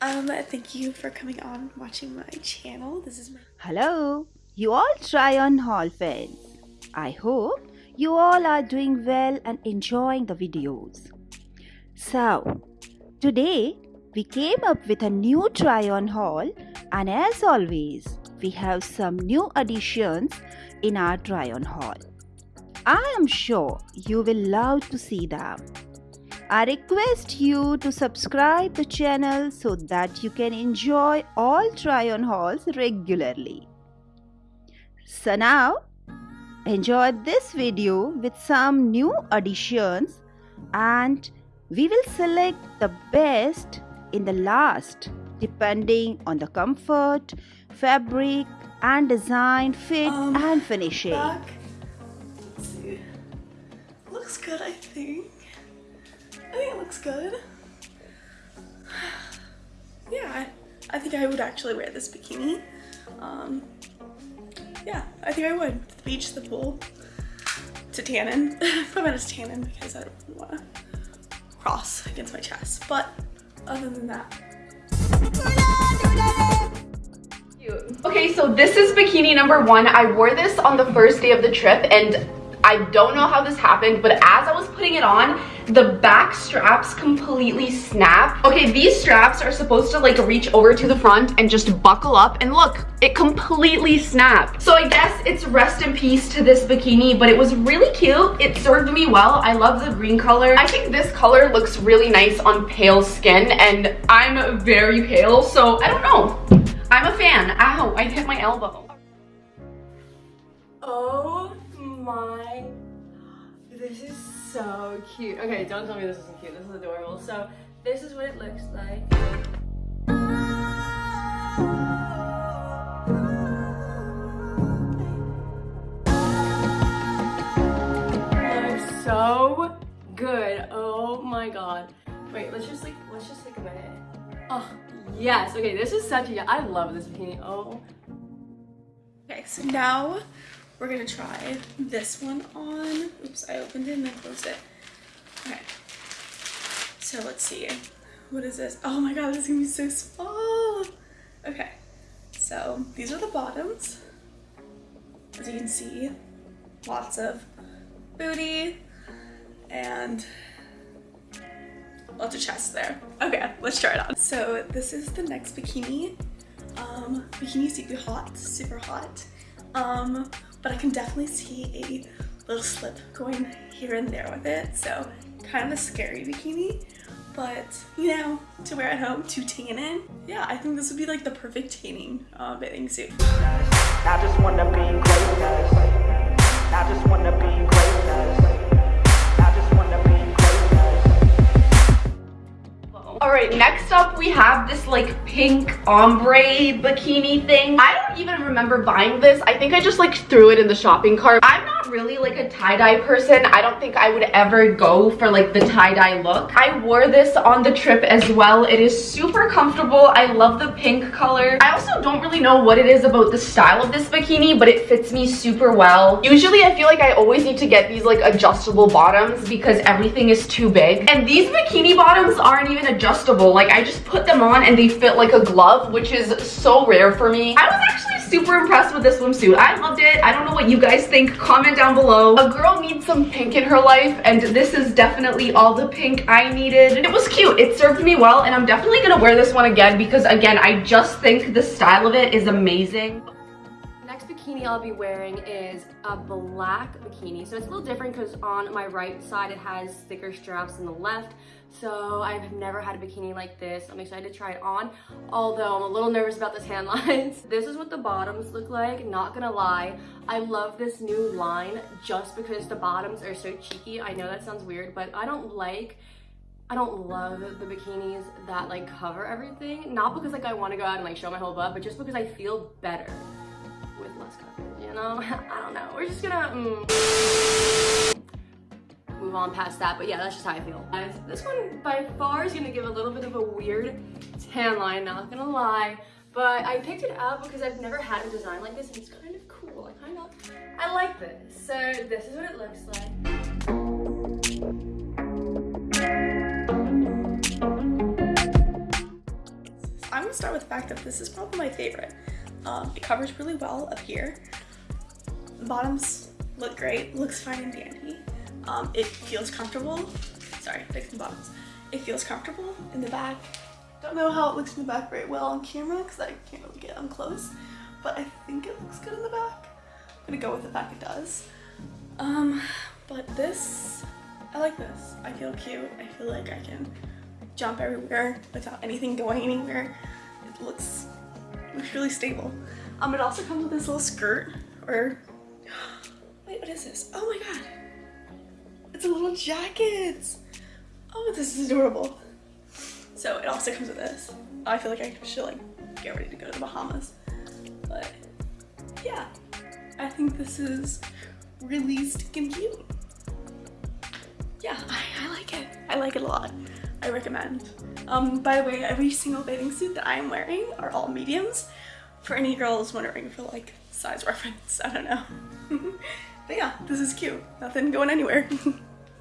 Um, thank you for coming on watching my channel. This is my Hello, you all try on haul fans. I hope you all are doing well and enjoying the videos. So, today we came up with a new try on haul and as always, we have some new additions in our try on haul. I am sure you will love to see them. I request you to subscribe the channel so that you can enjoy all try on hauls regularly. So now enjoy this video with some new additions and we will select the best in the last depending on the comfort, fabric and design, fit Um, and finishing. back. Let's see. Looks good, I think. Looks good. Yeah, I, I think I would actually wear this bikini. Um, yeah, I think I would. The beach, the pool, to tannin. Put it as tannin because I don't want to cross against my chest. But other than that, Okay, so this is bikini number one. I wore this on the first day of the trip and I don't know how this happened, but as I was putting it on, the back straps completely snapped. Okay, these straps are supposed to like reach over to the front and just buckle up and look, it completely snapped. So I guess it's rest in peace to this bikini, but it was really cute. It served me well. I love the green color. I think this color looks really nice on pale skin and I'm very pale, so I don't know. I'm a fan. Ow, I hit my elbow. Oh my, this is so cute. Okay, don't tell me this isn't cute. This is adorable. So this is what it looks like. Looks so good. Oh my god. Wait, let's just like, let's just take a minute. Oh, yes. Okay, this is such a, I love this bikini. Oh Okay, so now we're gonna try this one on. Oops, I opened it and then closed it. Okay. So let's see. What is this? Oh my god, this is gonna be so small. Okay. So these are the bottoms. As you can see, lots of booty and lots of chest there. Okay, let's try it on. So this is the next bikini. Um, bikini super hot, super hot. Um, but I can definitely see a little slip going here and there with it. So kind of a scary bikini, but you know, to wear at home, to tan in. Yeah, I think this would be like the perfect tanning uh, bathing suit. I just wanna be greatness. Next up we have this like pink ombre bikini thing. I don't even remember buying this. I think I just like threw it in the shopping cart. I'm really like a tie-dye person. I don't think I would ever go for like the tie-dye look. I wore this on the trip as well. It is super comfortable. I love the pink color. I also don't really know what it is about the style of this bikini, but it fits me super well. Usually I feel like I always need to get these like adjustable bottoms because everything is too big. And these bikini bottoms aren't even adjustable. Like I just put them on and they fit like a glove, which is so rare for me. I was actually super impressed with this swimsuit. I loved it. I don't know what you guys think. Comment down below. A girl needs some pink in her life and this is definitely all the pink I needed. And It was cute. It served me well and I'm definitely gonna wear this one again because again, I just think the style of it is amazing. Next bikini I'll be wearing is a black bikini. So it's a little different because on my right side it has thicker straps than the left. So I've never had a bikini like this. I'm excited to try it on, although I'm a little nervous about the tan lines. This is what the bottoms look like, not gonna lie. I love this new line just because the bottoms are so cheeky. I know that sounds weird, but I don't like I don't love the bikinis that like cover everything. Not because like I want to go out and like show my whole butt, but just because I feel better with less coverage, you know? I don't know. We're just gonna mm, move on past that, but yeah, that's just how I feel. This one by far is gonna give a little bit of a weird tan line, not gonna lie. But I picked it up because I've never had a design like this and it's kind of cool. I kind of, I like this. So this is what it looks like. I'm gonna start with the fact that this is probably my favorite. Um, it covers really well up here. The bottoms look great, looks fine and dandy. Um, it feels comfortable. Sorry, fixing bottoms. It feels comfortable in the back. Don't know how it looks in the back very well on camera because I can't really get on close, but I think it looks good in the back. I'm gonna go with the fact it does. Um, but this, I like this. I feel cute. I feel like I can jump everywhere without anything going anywhere. It looks, looks really stable. Um, it also comes with this little skirt or, wait, what is this? Oh my God. It's a little jacket. Oh, this is adorable. So it also comes with this. I feel like I should like get ready to go to the Bahamas. But yeah, I think this is really stinking cute. Yeah, I, I like it. I like it a lot. I recommend. Um, by the way, every single bathing suit that I am wearing are all mediums. For any girls wondering for like size reference, I don't know. but yeah, this is cute. Nothing going anywhere.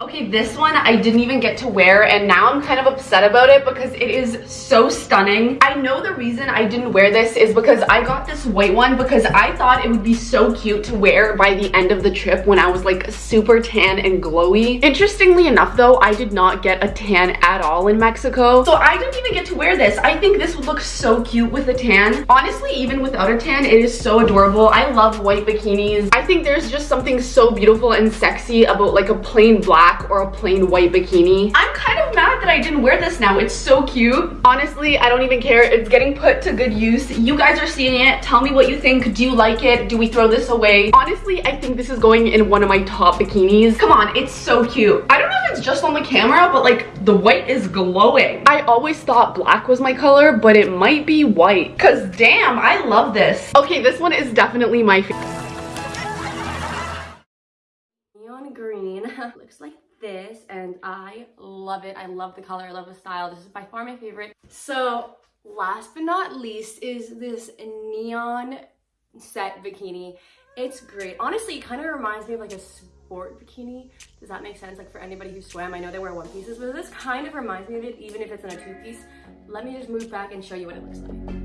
Okay, this one I didn't even get to wear and now I'm kind of upset about it because it is so stunning. I know the reason I didn't wear this is because I got this white one because I thought it would be so cute to wear by the end of the trip when I was like super tan and glowy. Interestingly enough though, I did not get a tan at all in Mexico. So I didn't even get to wear this. I think this would look so cute with a tan. Honestly, even without a tan, it is so adorable. I love white bikinis. I think there's just something so beautiful and sexy about like a plain black black or a plain white bikini. I'm kind of mad that I didn't wear this now. It's so cute. Honestly, I don't even care. It's getting put to good use. You guys are seeing it. Tell me what you think. Do you like it? Do we throw this away? Honestly, I think this is going in one of my top bikinis. Come on, it's so cute. I don't know if it's just on the camera, but like the white is glowing. I always thought black was my color, but it might be white. Cause damn, I love this. Okay, this one is definitely my favorite. Looks like this and I love it. I love the color, I love the style. This is by far my favorite. So last but not least is this neon set bikini. It's great. Honestly, it kind of reminds me of like a sport bikini. Does that make sense? Like for anybody who swam, I know they wear one pieces, but this kind of reminds me of it, even if it's in a two piece. Let me just move back and show you what it looks like.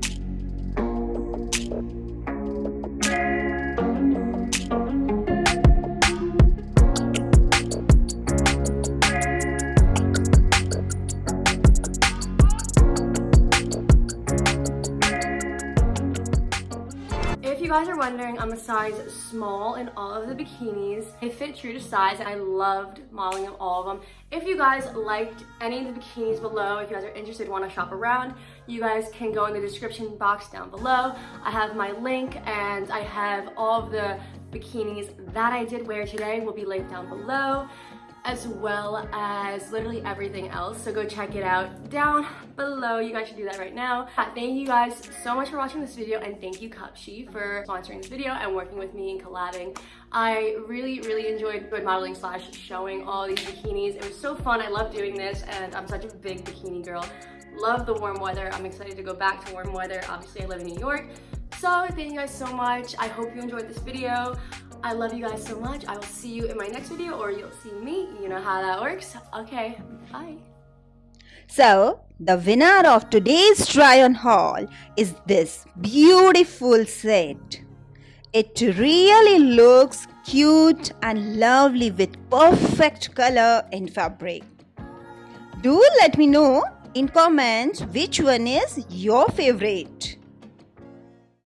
Wondering, I'm a size small in all of the bikinis. They fit true to size and I loved modeling them, all of them. If you guys liked any of the bikinis below, if you guys are interested, want to shop around, you guys can go in the description box down below. I have my link and I have all of the bikinis that I did wear today will be linked down below as well as literally everything else. So go check it out down below. You guys should do that right now. Uh, thank you guys so much for watching this video and thank you Cupshe for sponsoring this video and working with me and collabing. I really, really enjoyed good modeling slash showing all these bikinis. It was so fun. I love doing this and I'm such a big bikini girl. Love the warm weather. I'm excited to go back to warm weather. Obviously, I live in New York. So thank you guys so much. I hope you enjoyed this video. I love you guys so much. I will see you in my next video or you'll see me. You know how that works. Okay, bye. So, the winner of today's try-on haul is this beautiful set. It really looks cute and lovely with perfect color and fabric. Do let me know in comments which one is your favorite.